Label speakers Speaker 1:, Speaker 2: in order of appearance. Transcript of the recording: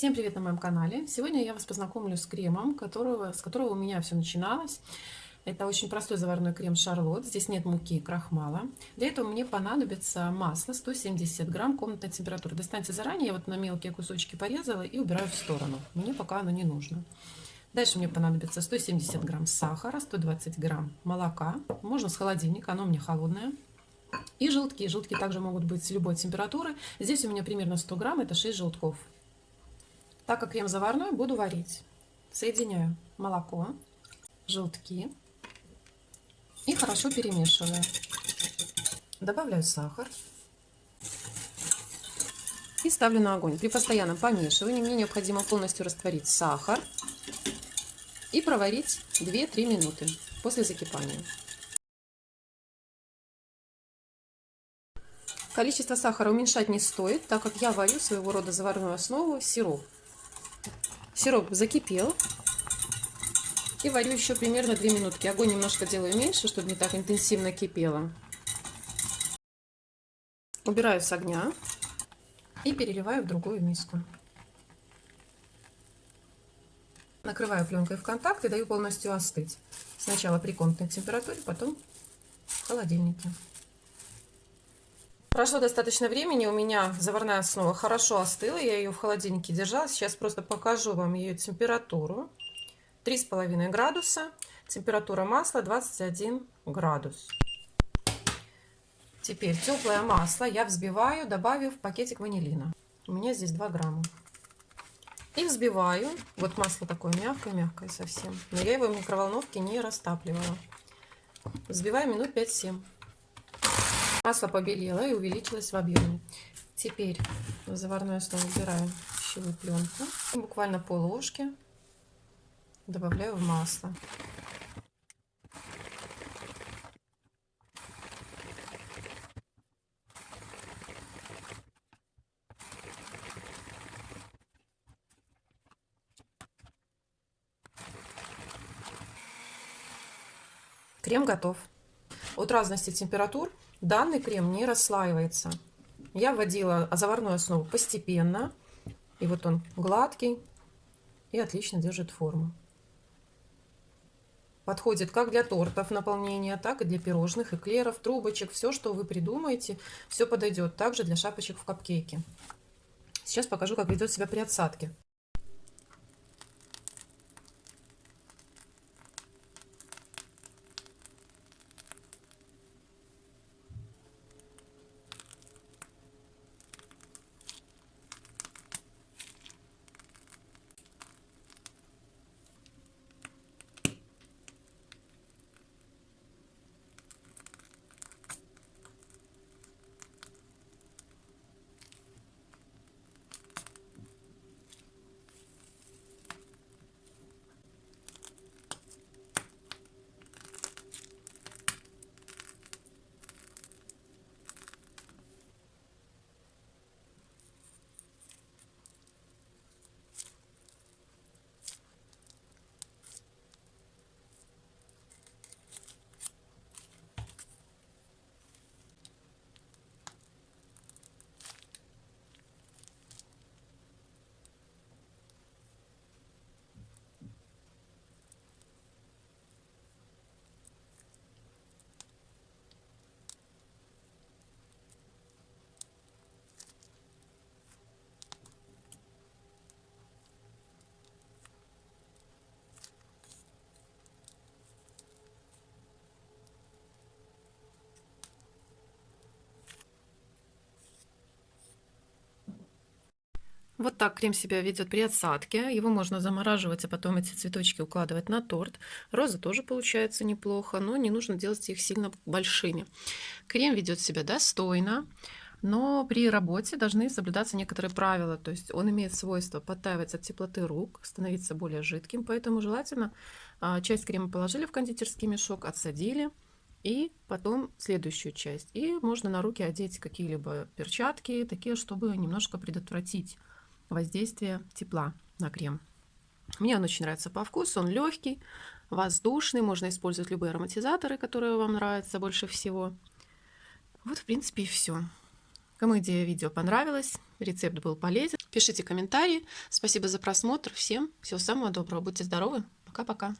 Speaker 1: Всем привет на моем канале! Сегодня я вас познакомлю с кремом, которого, с которого у меня все начиналось. Это очень простой заварной крем Шарлот. Здесь нет муки и крахмала. Для этого мне понадобится масло 170 грамм комнатной температуры. Достаньте заранее, я вот на мелкие кусочки порезала и убираю в сторону. Мне пока оно не нужно. Дальше мне понадобится 170 грамм сахара, 120 грамм молока. Можно с холодильника, оно меня холодное. И желтки. Желтки также могут быть с любой температуры. Здесь у меня примерно 100 грамм, это 6 желтков. Так как крем заварной, буду варить. Соединяю молоко, желтки и хорошо перемешиваю. Добавляю сахар и ставлю на огонь. При постоянном помешивании мне необходимо полностью растворить сахар и проварить 2-3 минуты после закипания. Количество сахара уменьшать не стоит, так как я варю своего рода заварную основу сироп. Сироп закипел. И варю еще примерно 2 минутки. Огонь немножко делаю меньше, чтобы не так интенсивно кипело. Убираю с огня и переливаю в другую миску. Накрываю пленкой в контакт и даю полностью остыть. Сначала при комнатной температуре, потом в холодильнике. Прошло достаточно времени, у меня заварная основа хорошо остыла, я ее в холодильнике держала. Сейчас просто покажу вам ее температуру. 3,5 градуса, температура масла 21 градус. Теперь теплое масло я взбиваю, добавив пакетик ванилина. У меня здесь 2 грамма. И взбиваю. Вот масло такое мягкое-мягкое совсем. Но я его в микроволновке не растапливала. Взбиваю минут 5-7. Масло побелело и увеличилось в объеме. Теперь в заварную основу убираю пищевую пленку. И буквально пол ложки добавляю в масло. Крем готов. От разности температур Данный крем не расслаивается. Я вводила заварную основу постепенно. И вот он гладкий и отлично держит форму. Подходит как для тортов наполнения, так и для пирожных, эклеров, трубочек. Все, что вы придумаете, все подойдет. Также для шапочек в капкейке. Сейчас покажу, как ведет себя при отсадке. Вот так крем себя ведет при отсадке. Его можно замораживать, а потом эти цветочки укладывать на торт. Розы тоже получается неплохо, но не нужно делать их сильно большими. Крем ведет себя достойно, но при работе должны соблюдаться некоторые правила. То есть он имеет свойство подтаивать от теплоты рук, становиться более жидким, поэтому желательно а, часть крема положили в кондитерский мешок, отсадили, и потом следующую часть. И можно на руки одеть какие-либо перчатки, такие, чтобы немножко предотвратить воздействие тепла на крем. Мне он очень нравится по вкусу, он легкий, воздушный, можно использовать любые ароматизаторы, которые вам нравятся больше всего. Вот, в принципе, и все. Кому идея видео понравилась, рецепт был полезен, Пишите комментарии. Спасибо за просмотр. Всем всего самого доброго. Будьте здоровы. Пока-пока.